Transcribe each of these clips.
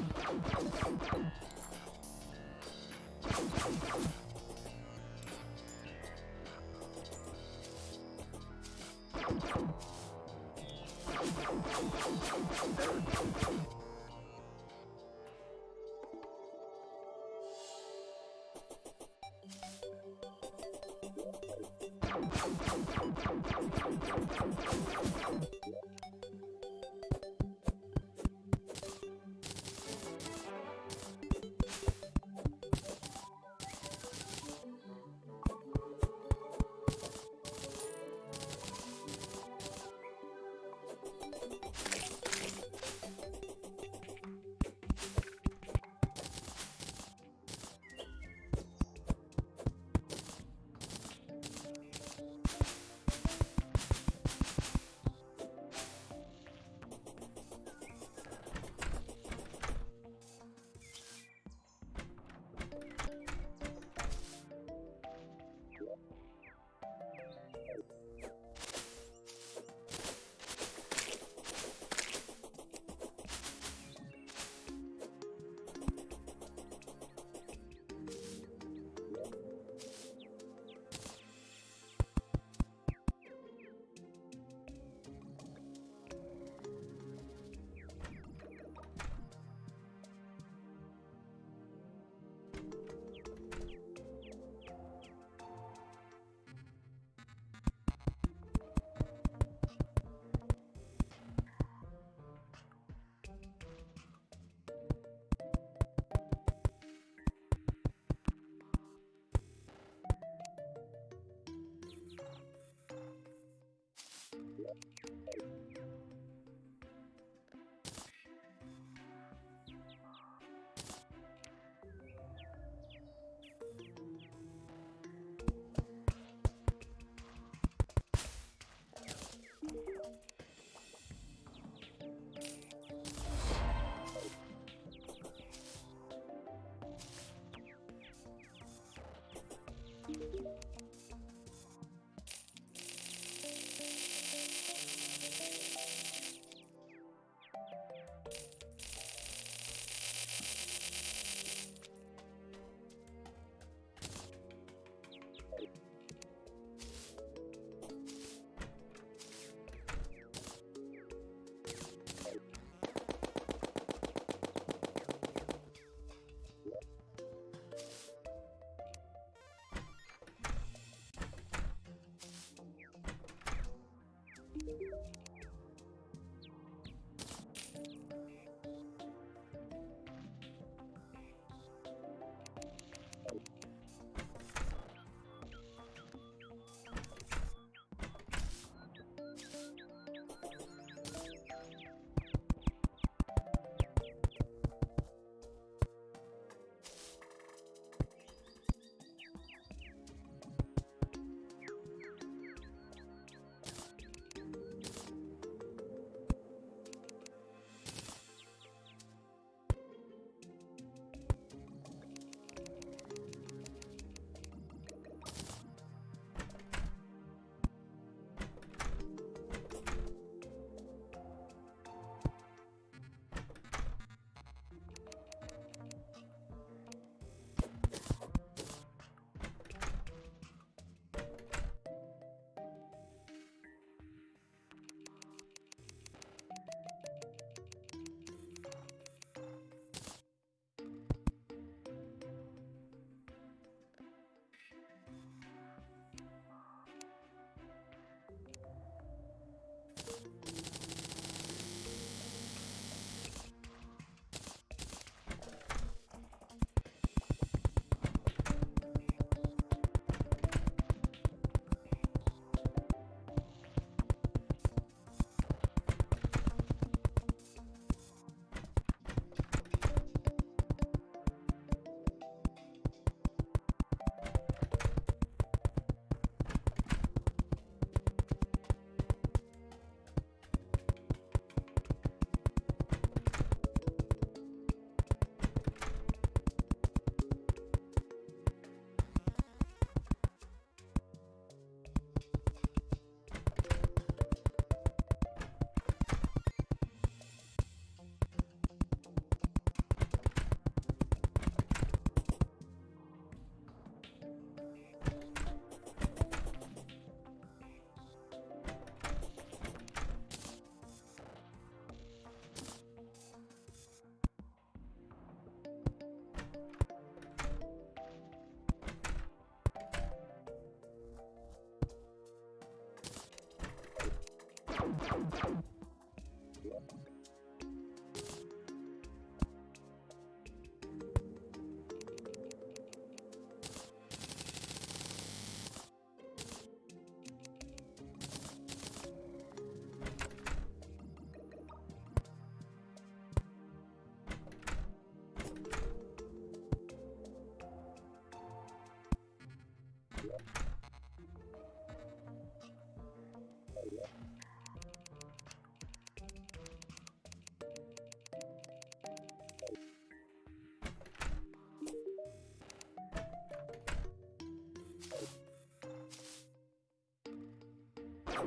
ちゃんちゃんちゃん!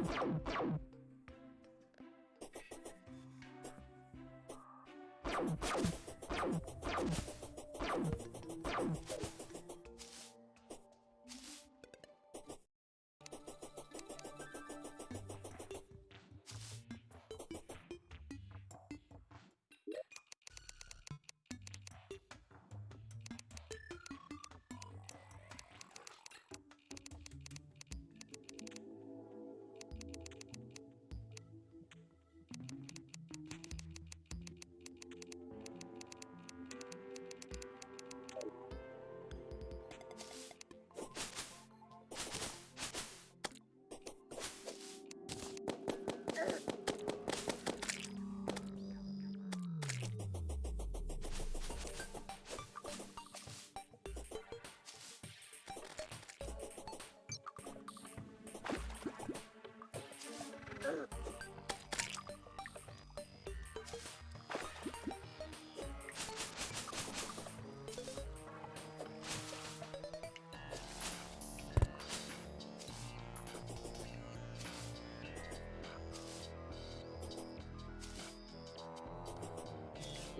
Thank you.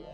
you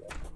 Yeah.